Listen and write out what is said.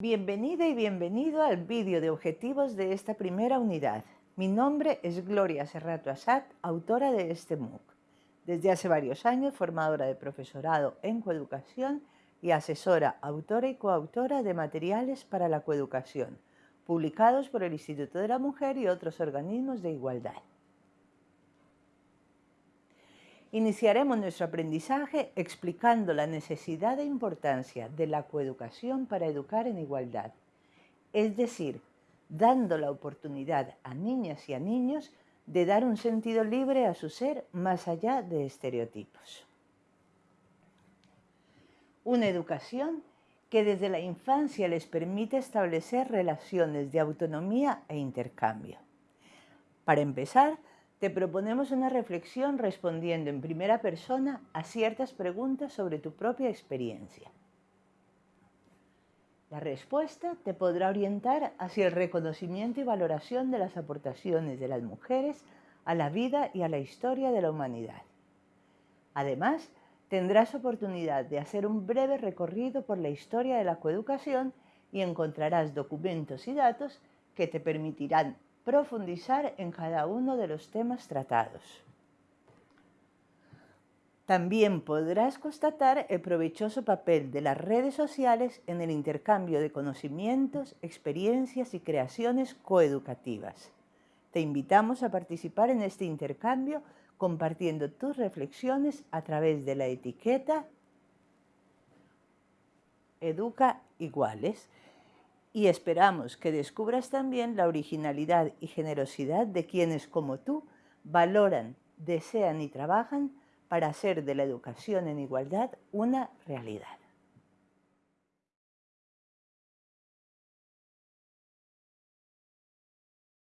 Bienvenida y bienvenido al vídeo de objetivos de esta primera unidad. Mi nombre es Gloria Serrato Asad, autora de este MOOC. Desde hace varios años, formadora de profesorado en coeducación y asesora, autora y coautora de materiales para la coeducación, publicados por el Instituto de la Mujer y otros organismos de igualdad. Iniciaremos nuestro aprendizaje explicando la necesidad e importancia de la coeducación para educar en igualdad, es decir, dando la oportunidad a niñas y a niños de dar un sentido libre a su ser más allá de estereotipos. Una educación que desde la infancia les permite establecer relaciones de autonomía e intercambio. Para empezar, te proponemos una reflexión respondiendo en primera persona a ciertas preguntas sobre tu propia experiencia. La respuesta te podrá orientar hacia el reconocimiento y valoración de las aportaciones de las mujeres a la vida y a la historia de la humanidad. Además, tendrás oportunidad de hacer un breve recorrido por la historia de la coeducación y encontrarás documentos y datos que te permitirán profundizar en cada uno de los temas tratados. También podrás constatar el provechoso papel de las redes sociales en el intercambio de conocimientos, experiencias y creaciones coeducativas. Te invitamos a participar en este intercambio compartiendo tus reflexiones a través de la etiqueta Educa Iguales y esperamos que descubras también la originalidad y generosidad de quienes como tú valoran, desean y trabajan para hacer de la educación en igualdad una realidad.